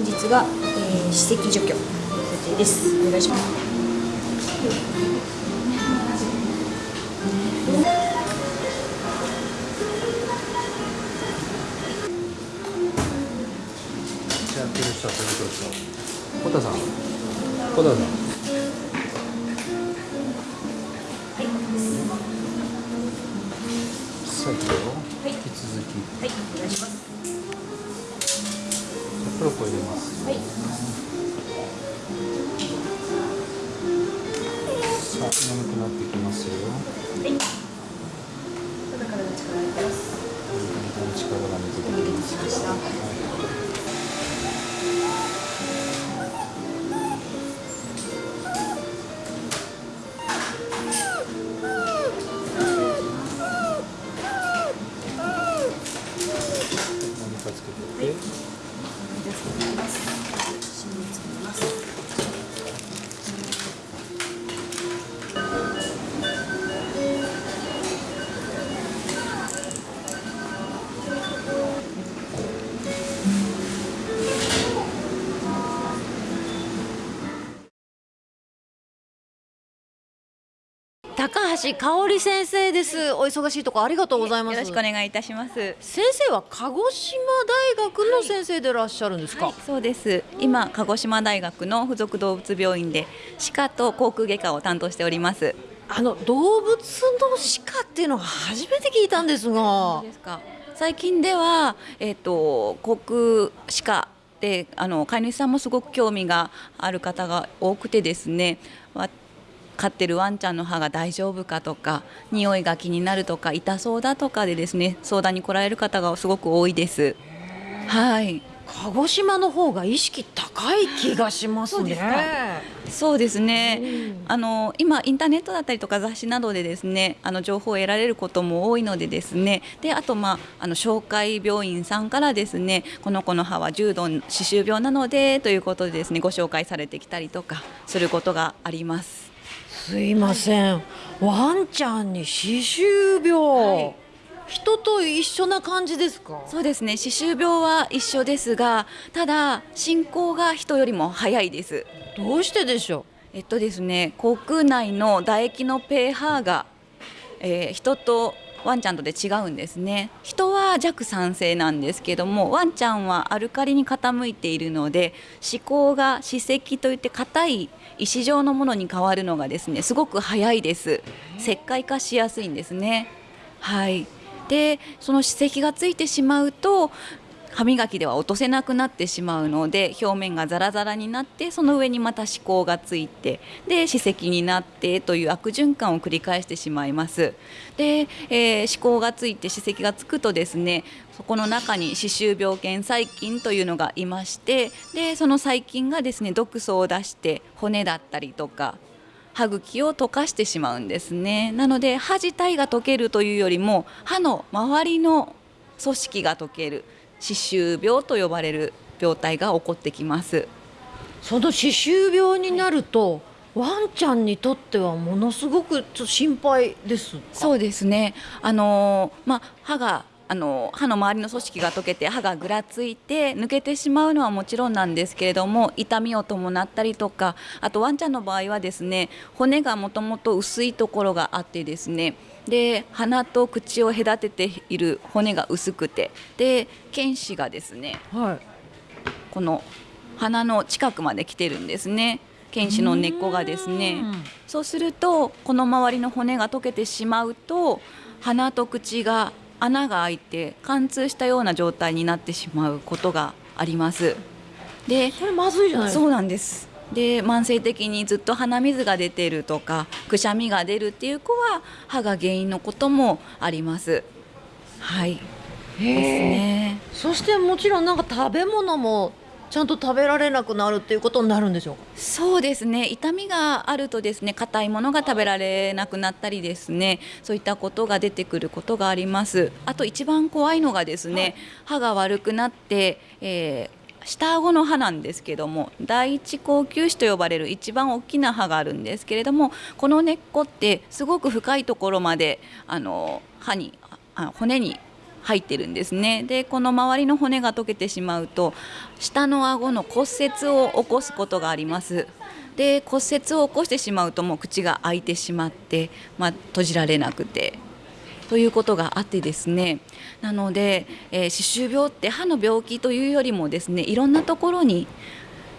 本日が、えー、歯石除去予定です。お願いします。さん。小田さん。はい。引き続き。はい。お願いしますプロコ入れます。はいさあ、眠くなってきますよ。はいただ体の力入れてますだんだん力が。抜けてきました高橋香織先生です。お忙しいところありがとうございます。よろしくお願いいたします。先生は鹿児島大学の先生でいらっしゃるんですか？はい、そうです。今鹿児島大学の附属動物病院で歯科と口腔外科を担当しております。あの動物の歯科っていうのは初めて聞いたんですが。ですか。最近ではえっ、と口腔歯科であの飼い主さんもすごく興味がある方が多くてですね。わ飼ってるワンちゃんの歯が大丈夫かとか匂いが気になるとか痛そうだとかでですね相談に来られる方がすごく多いです。はい。鹿児島の方が意識高い気がしますね。そうですかそうですね、あの今インターネットだったりとか雑誌などでですねあの情報を得られることも多いのでですねであと、まあ、あの紹介病院さんからですねこの子の歯は重度歯周病なのでということでですねご紹介されてきたりとかすることがあります。すいません。ワンちゃんに歯周病。はい人と一緒な感じですか？そうですね歯周病は一緒ですがただ進行が人よりも早いです。どうしてでしょえっとですね、口腔内の唾液の pH が、えー人とワンちゃんとで違うんですね。人は弱酸性なんですけどもワンちゃんはアルカリに傾いているので歯垢が歯石といって硬い石状のものに変わるのがですねすごく早いです。石灰化しやすいんですね。はい。でその歯石がついてしまうと歯磨きでは落とせなくなってしまうので表面がザラザラになってその上にまた歯垢がついてで歯石になってという悪循環を繰り返してしまいます。で、えー歯垢がついて歯石がつくとですねそこの中に歯周病原細菌というのがいましてでその細菌がですね毒素を出して骨だったりとか歯茎を溶かしてしまうんですね。なので歯自体が溶けるというよりも歯の周りの組織が溶ける。歯周病と呼ばれる病態が起こってきます。その歯周病になるとワンちゃんにとってはものすごく心配ですか？そうですね。あのーまあ歯があの歯の周りの組織が溶けて歯がぐらついて抜けてしまうのはもちろんなんですけれども痛みを伴ったりとかあとワンちゃんの場合はですね骨がもともと薄いところがあってですねで鼻と口を隔てている骨が薄くてで犬歯がですねはい。この鼻の近くまで来てるんですね。犬歯の根っこがですね。うん。そうするとこの周りの骨が溶けてしまうと鼻と口が穴が開いて貫通したような状態になってしまうことがあります。でそれまずいじゃないですか。そうなんですで慢性的にずっと鼻水が出てるとかくしゃみが出るっていう子は歯が原因のこともあります。はい。ですね。そしてもちろんなんか食べ物もちゃんと食べられなくなるっていうことになるんでしょうか？そうですね。痛みがあるとですね硬いものが食べられなくなったりですねそういったことが出てくることがあります。あと一番怖いのがですね、歯が悪くなって、えー下顎の歯なんですけども第一高級歯と呼ばれる一番大きな歯があるんですけれどもこの根っこってすごく深いところまであの歯にあ骨に入ってるんですね。でこの周りの骨が溶けてしまうと下の顎の骨折を起こすことがあります。で骨折を起こしてしまうともう口が開いてしまって、まあ、閉じられなくて。ということがあってですねなので、えー歯周病って歯の病気というよりもですねいろんなところに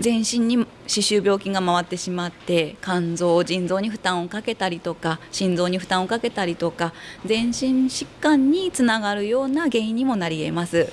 全身に歯周病菌が回ってしまって肝臓腎臓に負担をかけたりとか心臓に負担をかけたりとか全身疾患につながるような原因にもなり得ます。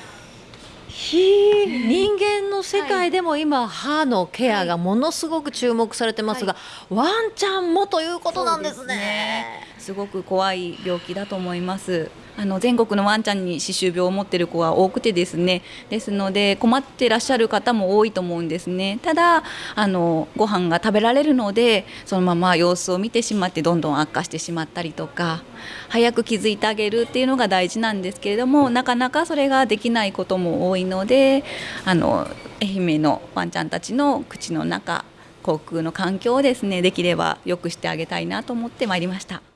人間の世界でも今、歯のケアがものすごく注目されてますが、ワンちゃんもということなんですね。すごく怖い病気だと思います。あの全国のワンちゃんに歯周病を持っている子は多くてですねですので困ってらっしゃる方も多いと思うんですねただあのご飯が食べられるのでそのまま様子を見てしまってどんどん悪化してしまったりとか早く気づいてあげるっていうのが大事なんですけれどもなかなかそれができないことも多いのであの愛媛のワンちゃんたちの口の中口腔の環境をですねできれば良くしてあげたいなと思ってまいりました。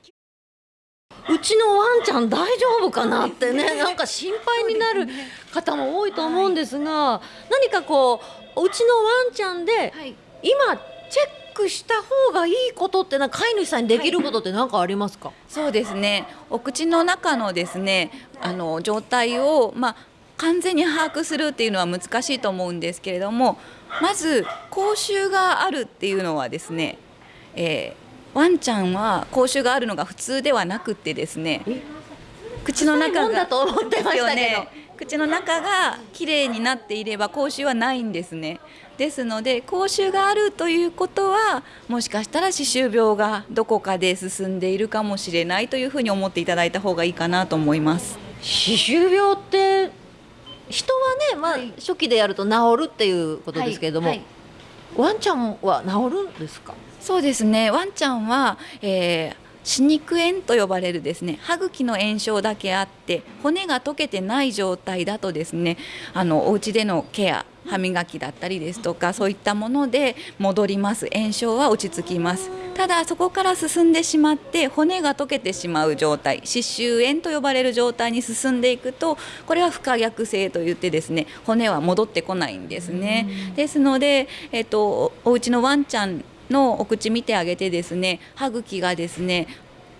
うちのワンちゃん大丈夫かなってね なんか心配になる方も多いと思うんですが、何かこううちのワンちゃんではい。今チェックした方がいいことってな飼い主さんにできることって何かありますか、そうですね。お口の中のですねあの状態を、まあ、完全に把握するっていうのは難しいと思うんですけれどもまず口臭があるっていうのはですね、えーワンちゃんは口臭があるのが普通ではなくってですね口の中が口の中がきれいになっていれば口臭はないんですね。ですので口臭があるということはもしかしたら歯周病がどこかで進んでいるかもしれないというふうに思っていただいた方がいいかなと思います。歯周病って人はね、まあはい。初期でやると治るっていうことですけれども、はい。はいワンちゃんは治るんですか？そうですね。ワンちゃんは、えー歯肉炎と呼ばれるですね。歯茎の炎症だけあって骨が溶けてない状態だとですねあのお家でのケア歯磨きだったりですとかそういったもので戻ります。炎症は落ち着きます。ただそこから進んでしまって骨が溶けてしまう状態歯周炎と呼ばれる状態に進んでいくとこれは不可逆性といってですね骨は戻ってこないんですね。ですので、えっと、お家のワンちゃんのお口見てあげてですね歯茎がですね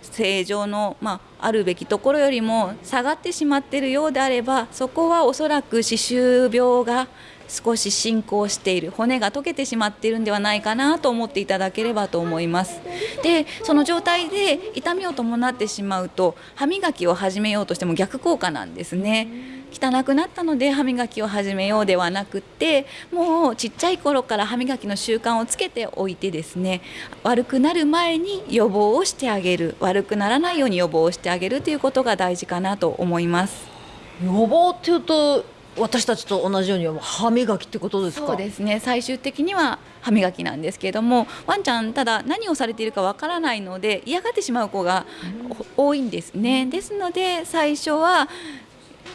正常の、まあ、あるべきところよりも下がってしまっているようであればそこはおそらく歯周病が少し進行している骨が溶けてしまっているんではないかなと思っていただければと思います。でその状態で痛みを伴ってしまうと歯磨きを始めようとしても逆効果なんですね。汚くなったので歯磨きを始めようではなくってもうちっちゃい頃から歯磨きの習慣をつけておいてですね悪くなる前に予防をしてあげる。悪くならないように予防をしてあげるということが大事かなと思います。予防っていうと私たちと同じように歯磨きってことですか？そうですね。最終的には歯磨きなんですけれどもワンちゃんただ何をされているかわからないので嫌がってしまう子が多いんですね。ですので最初は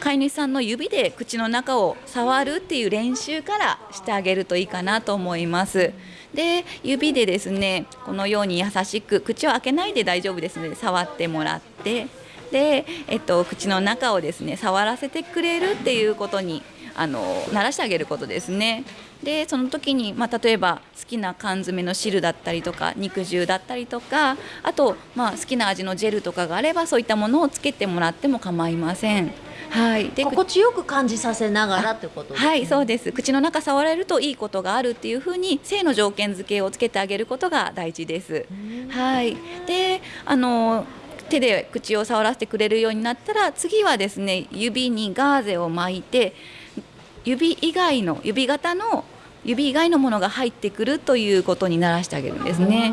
飼い主さんの指で口の中を触るっていう練習からしてあげるといいかなと思います。で指でですねこのように優しく口を開けないで大丈夫ですので触ってもらって。で、えっと、口の中をですね触らせてくれるっていうことにあの慣らしてあげることですね。でその時に、まあ、例えば好きな缶詰の汁だったりとか肉汁だったりとかあと、まあ、好きな味のジェルとかがあればそういったものをつけてもらっても構いません。はい、で心地よく感じさせながらってことですねはい、そうです。口の中触られるといいことがあるっていうふうに性の条件付けをつけてあげることが大事です。はい。で、あの手で口を触らせてくれるようになったら次はですね指にガーゼを巻いて指以外の指型の指以外のものが入ってくるということにならしてあげるんですね。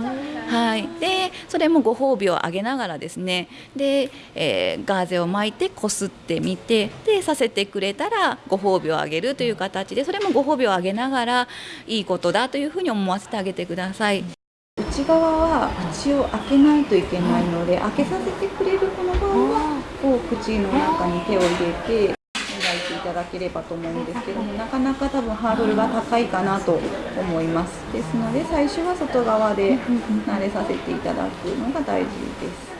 はい、でそれもご褒美をあげながらですねで、えーガーゼを巻いてこすってみてでさせてくれたらご褒美をあげるという形でそれもご褒美をあげながらいいことだというふうに思わせてあげてください。内側は口を開けないといけないので、開けさせてくれるこの場合はこう口の中に手を入れて磨いていただければと思うんですけどもなかなか多分ハードルが高いかなと思います。ですので最初は外側で慣れさせていただくのが大事です。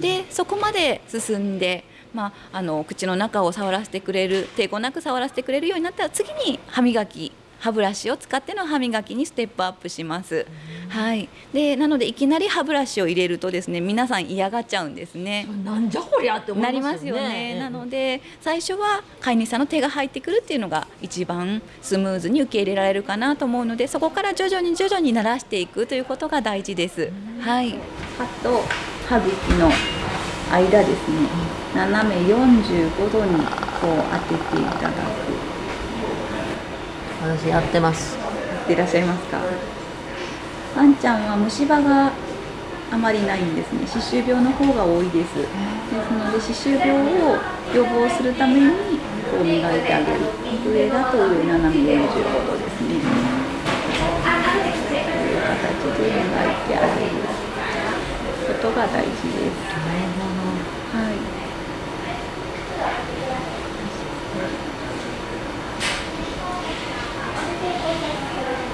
でそこまで進んで、まあ、あの口の中を触らせてくれる抵抗なく触らせてくれるようになったら次に歯磨き歯ブラシを使っての歯磨きにステップアップします。はい、でなのでいきなり歯ブラシを入れるとですね皆さん嫌がっちゃうんですね。なんじゃこりゃって思ないりまますよね。ね。なので最初は飼い主さんの手が入ってくるっていうのが一番スムーズに受け入れられるかなと思うのでそこから徐々に徐々に慣らしていくということが大事です。はい。歯と歯茎の間ですね斜め45度にこう当てていただく私やってます。やっていらっしゃいますか？ワンちゃんは虫歯があまりないんですね。歯周病の方が多いです。ですので歯周病を予防するためにこう磨いてあげる。上だと上斜め45度ですね。こういう形で磨いてあげる。ことが大事ですはい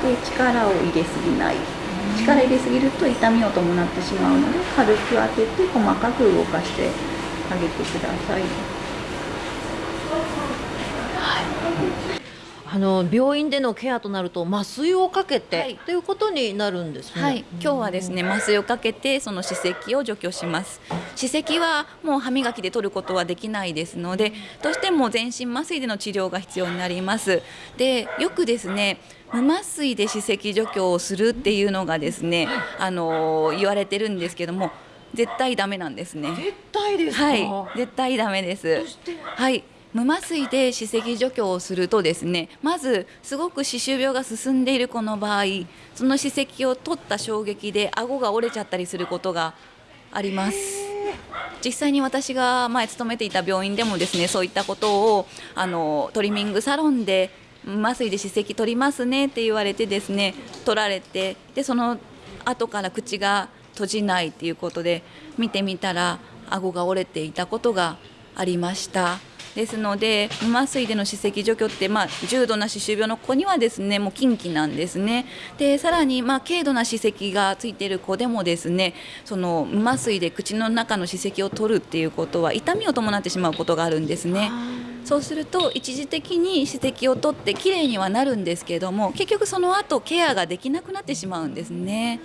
で力を入れすぎない。力入れすぎると痛みを伴ってしまうので軽く当てて細かく動かしてあげてください。あの病院でのケアとなると麻酔をかけて、はい。ということになるんですね。はい、今日はですね麻酔をかけてその歯石を除去します。歯石はもう歯磨きで取ることはできないですのでどうしても全身麻酔での治療が必要になります。でよくですね無麻酔で歯石除去をするっていうのがですねあの言われてるんですけども絶対ダメなんですね。絶対ですか？はい、絶対ダメです。はい。無麻酔で歯石除去をするとですねまずすごく歯周病が進んでいる子の場合その歯石を取った衝撃で顎が折れちゃったりすることがあります実際に私が前勤めていた病院でもですねそういったことをあのトリミングサロンで麻酔で歯石取りますねって言われてですね取られてでその後から口が閉じないっていうことで見てみたら顎が折れていたことがありました。ですので無麻酔での歯石除去って、まあ、重度な歯周病の子にはですねもう禁忌なんですね。でさらに、まあ、軽度な歯石がついている子でもですねその無麻酔で口の中の歯石を取るっていうことは痛みを伴ってしまうことがあるんですね。そうすると一時的に歯石を取ってきれいにはなるんですけれども結局その後ケアができなくなってしまうんですね。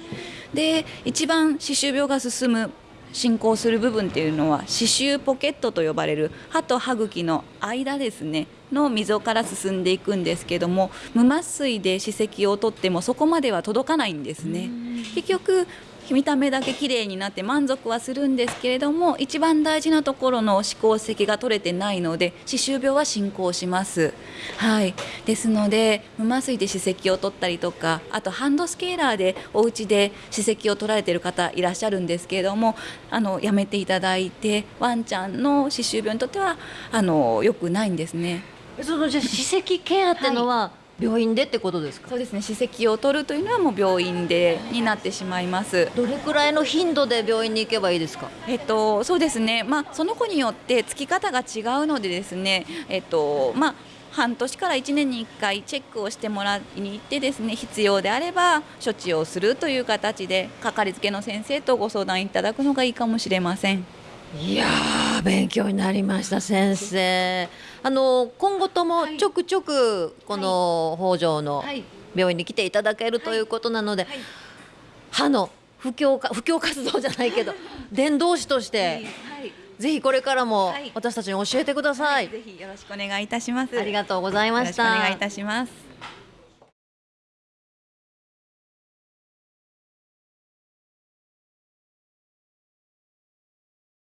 で一番歯周病が進む進行する部分っていうのは歯周ポケットと呼ばれる歯と歯茎の間ですね。の溝から進んでいくんですけども無麻酔で歯石を取ってもそこまでは届かないんですね。結局見た目だけ綺麗になって満足はするんですけれども一番大事なところの歯垢石が取れてないので歯周病は進行します。はい。ですので無麻酔で歯石を取ったりとかあとハンドスケーラーでお家で歯石を取られている方いらっしゃるんですけれどもあのやめていただいてワンちゃんの歯周病にとってはあの良くないんですねそのじゃあ歯石ケアってのは病院でってことですか？そうですね歯石を取るというのはもう病院でになってしまいますどれくらいの頻度で病院に行けばいいですか？えっと、そうですね、まあ、その子によってつき方が違うのでですね、えっとまあ、半年から1年に1回チェックをしてもらいに行ってですね必要であれば処置をするという形でかかりつけの先生とご相談いただくのがいいかもしれません。いやー勉強になりました先生。あの今後ともちょくちょくこの北条のはい病院に来ていただけるということなので、歯の布教か布教活動じゃないけど 伝道師としてぜひこれからもはい私たちに教えてください。ぜひよろしくお願いいたします。ありがとうございました。お願いいたします。